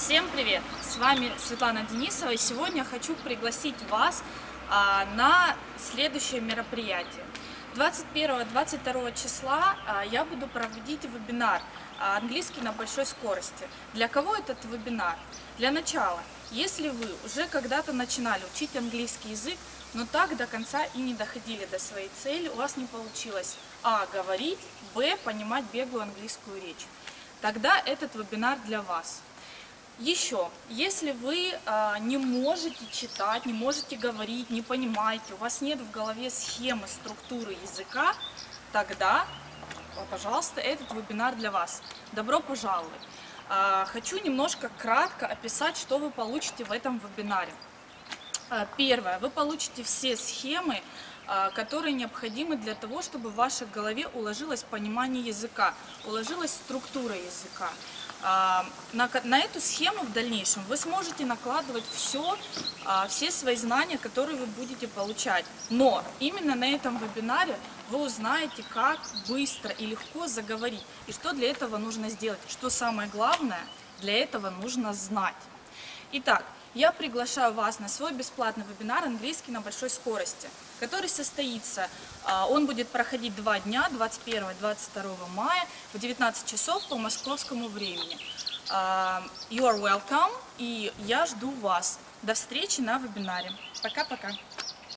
Всем привет! С вами Светлана Денисова и сегодня хочу пригласить вас а, на следующее мероприятие. 21-22 числа а, я буду проводить вебинар а, «Английский на большой скорости». Для кого этот вебинар? Для начала, если вы уже когда-то начинали учить английский язык, но так до конца и не доходили до своей цели, у вас не получилось а. говорить, б. понимать беглую английскую речь, тогда этот вебинар для вас. Еще, если вы э, не можете читать, не можете говорить, не понимаете, у вас нет в голове схемы, структуры языка, тогда, пожалуйста, этот вебинар для вас. Добро пожаловать! Э, хочу немножко кратко описать, что вы получите в этом вебинаре. Э, первое, вы получите все схемы, которые необходимы для того, чтобы в вашей голове уложилось понимание языка, уложилась структура языка. А, на, на эту схему в дальнейшем вы сможете накладывать все, а, все свои знания, которые вы будете получать. Но именно на этом вебинаре вы узнаете, как быстро и легко заговорить, и что для этого нужно сделать, что самое главное, для этого нужно знать. Итак, я приглашаю вас на свой бесплатный вебинар «Английский на большой скорости», который состоится, а, он будет проходить два дня, 21-22 мая в 19 часов по московскому времени. А, you are welcome, и я жду вас. До встречи на вебинаре. Пока-пока.